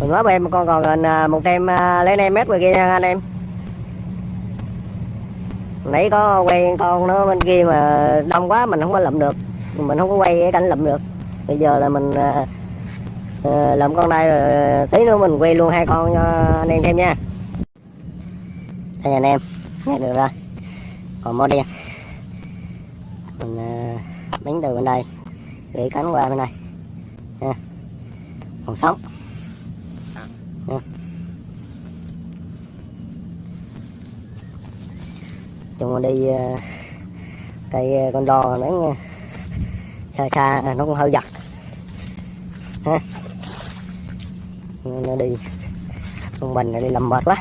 mình nói em con còn gần một trăm à, lấy em mét ngoài kia nha anh em. Nãy có quay con nó bên kia mà đông quá mình không có lụm được. Mình không có quay cái cảnh lụm được. Bây giờ là mình uh, lụm con đây rồi tí nữa mình quay luôn hai con cho anh em xem nha. Đây anh em nghe được rồi. Còn mó đen mình uh, đánh từ bên đây gửi cánh qua bên này còn sống. Nha. chung đi ờ, cây ờ, con đò đánh nha. Xa xa à, nó cũng hơi giật ha nó đi. Con bình này đi làm mệt quá.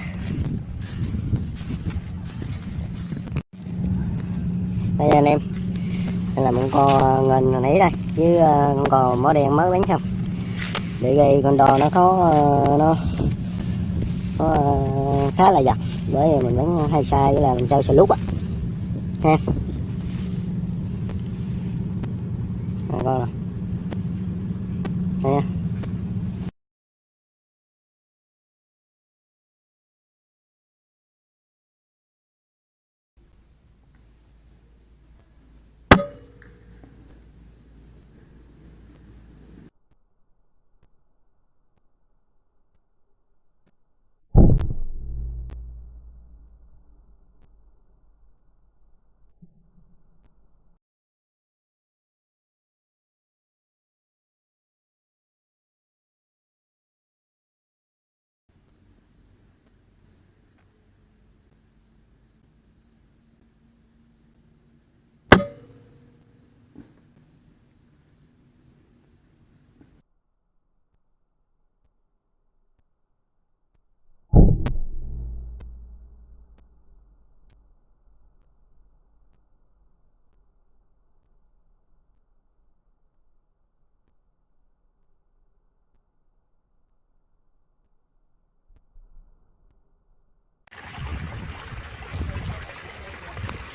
Đây anh em. Đây là một con ờ, ngần hồi nãy đây, với con cò mỏ đen mới bán xong để gây con đò nó có ờ, nó có ờ, khá là giật bởi vì mình bán hay sai là mình chơi sờ lúc á. Ha. Con rồi nha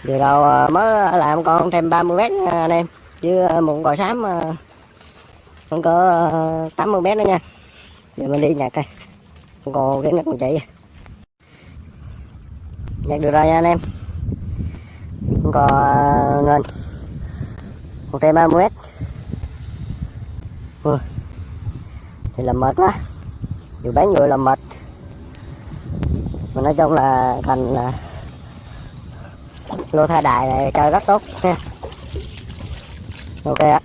vừa đầu ờ, mới làm con thêm 30 mét anh em. Chứ ờ, à, một cò xám ờ, không có 80 mét nữa nha. Giờ mình đi nhặt đây còn cái nước còn chạy nhặt được rồi nha anh em. Không còn ngân một trăm ba mươi mét. Ui, thì làm mệt quá. Vừa bán vừa làm mệt. Mà nói chung là thành là lô tha đại này chơi rất tốt. Nha ok ạ.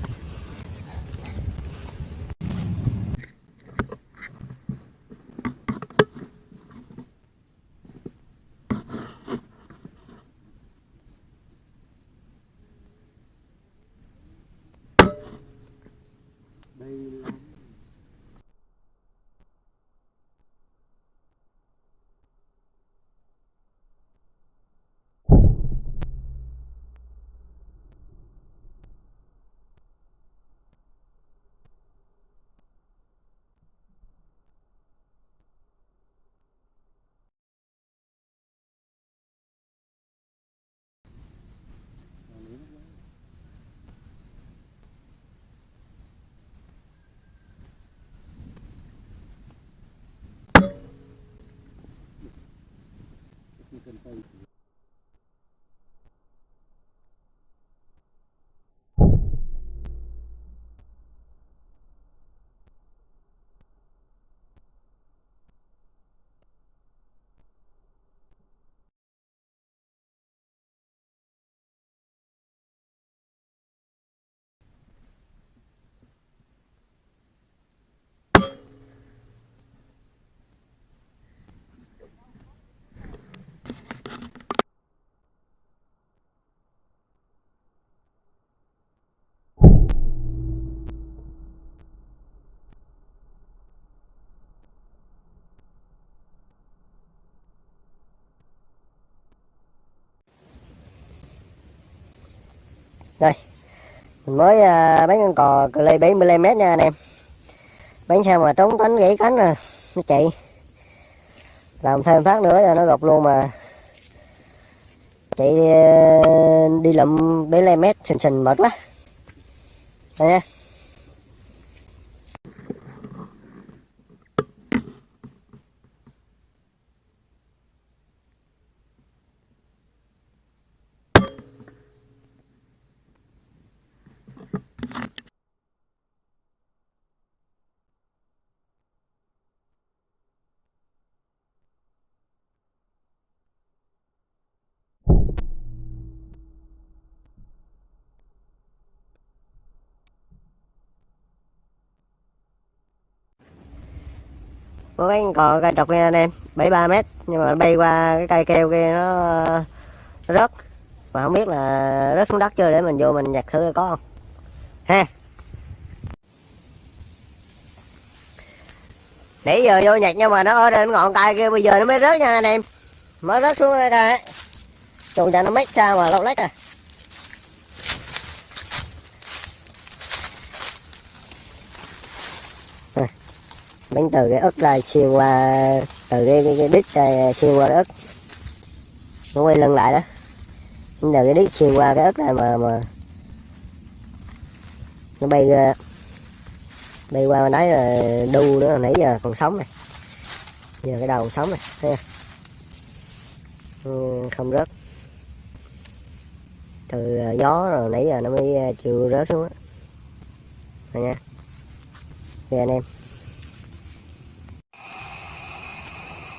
Đây. Mình mới uh, bán con cò cờ lê 70 mét nha anh em. Bán sao mà trống cánh gãy cánh rồi nó chạy. Làm thêm phát nữa rồi nó gục luôn mà. Chạy uh, đi lụm 75 mét sình sình mệt quá. Đây nha. Có cái cò cây trọc lên anh em 73 mét nhưng mà bay qua cái cây keo kia nó, nó rớt. Mà không biết là rớt xuống đất chưa để mình vô mình nhặt thử có không. Ha. Nãy giờ vô nhặt nhưng mà nó ở trên ngọn cây kia bây giờ nó mới rớt nha anh em. Mới rớt xuống cây trùng cho nó mét sao mà lâu lách à. Bánh từ cái ức này xuyên qua từ cái cái, cái đít này xuyên qua cái ức nó quay lưng lại đó. Từ cái đít xuyên qua cái ức này mà mà nó bay ra bay qua bên đấy là đu nữa nãy giờ còn sống này. Giờ cái đầu còn sống này thấy không? Ừ, không rớt. Từ à, gió rồi nãy giờ nó mới à, chịu rớt xuống á. Nha. Về anh em.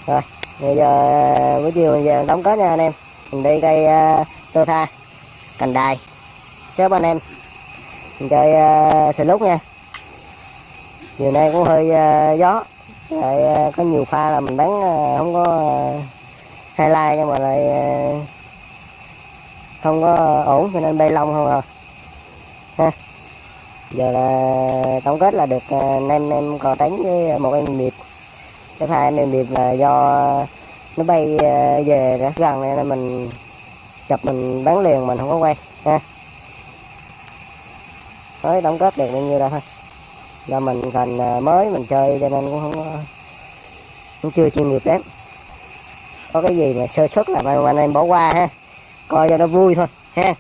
Rồi bây giờ ờ, buổi chiều mình về đóng kết nha anh em. Mình đi cây uh, tha cành đài. Xếp anh em. Mình chơi ờ, uh, xì lúc nha. Chiều nay cũng hơi uh, gió. Lại uh, có nhiều pha là mình bắn uh, không có uh, highlight nhưng mà lại uh, không có ổn cho nên bay lông không à. Ha. Giờ là tổng kết là được uh, nem em còn tránh với một em điệp cái hai niềm điệp là do nó bay ờ, về rất gần nên mình chụp mình bán liền, mình không có quay, ha. Mới tổng kết được bao nhiêu đó thôi. Do mình thành ờ, mới mình chơi cho nên cũng không có, cũng chưa chuyên nghiệp lắm. Có cái gì mà sơ xuất là anh em bỏ qua ha. Coi cho nó vui thôi, ha.